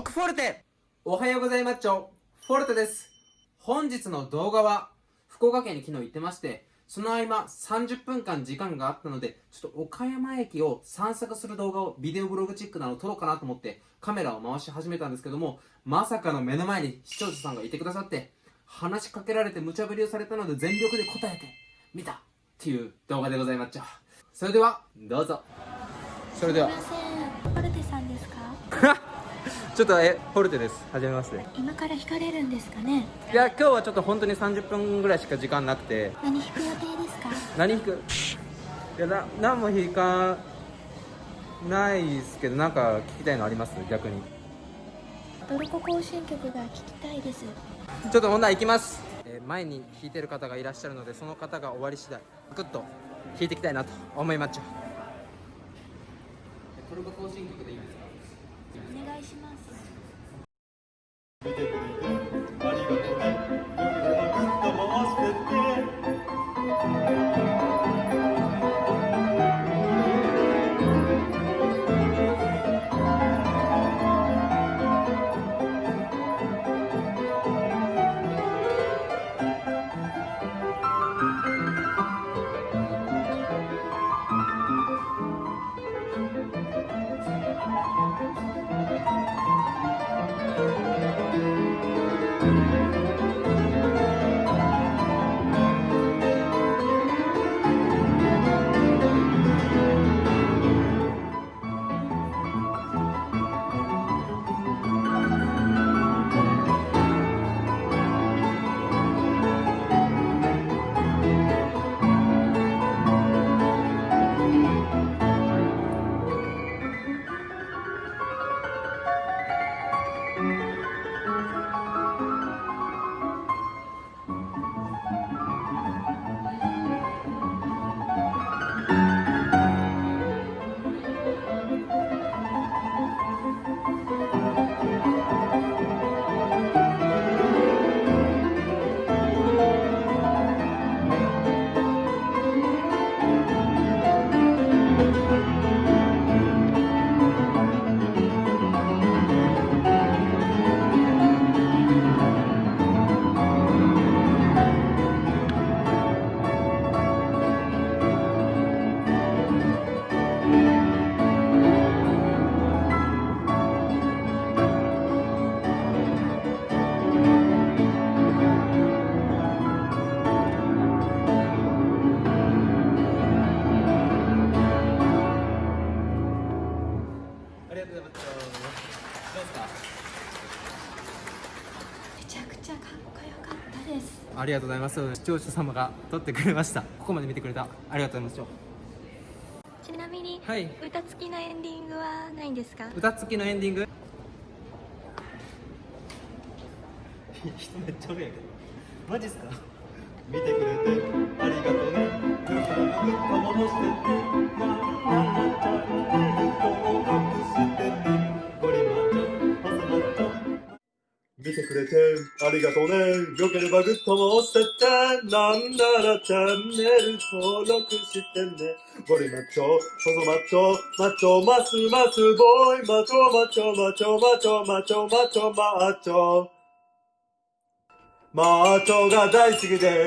ォルテ。おはようございます。ちょフォルテです。本日の動画は福岡県に昨日行ってましてその合間30分間時間があったのでちょっと岡山駅を散策する動画をビデオブログチックなの撮ろうかなと思ってカメラを回し始めたんですけどもまさかの目の前に視聴者さんがいてくださって話しかけられて無茶ぶりをされたので全力で答えてみたっていう動画でございます。ちょそれではどうぞ。それではちょっとえフォルテです。はじめまして今から引かれるんですかね？いや今日はちょっと本当に30分ぐらいしか時間なくて。何引く予定ですか？何引く？いやな何も引かないですけどなんか聞きたいのあります？逆に。トルコ行進曲が聞きたいです。ちょっとほん行きます、えー前に弾いてる方がいらっしゃるのでその方が終わり次第グッと弾いていきたいなと思いまっちゃトルコ行進曲でいいですか？お願いします。めちゃくちゃかっこよかったです。ありがとうございます視聴者様が撮ってくれました。ここまで見てくれた。ありがとうございます。ちなみに、はい。歌付きのエンディングはないんですか？歌付きのエンディング？人めっちゃおるやんけ。どマジっすか？見てくれくれてありがとうね。よければグッドも押せてて。なんならチャンネル登録してね。ゴリマッチョ、細マッチョ、マッチョ、マスマスボーイ、マッチョマッチョマッチョマッチョマッチョマッチョマッチョ。マッチョが大好きです。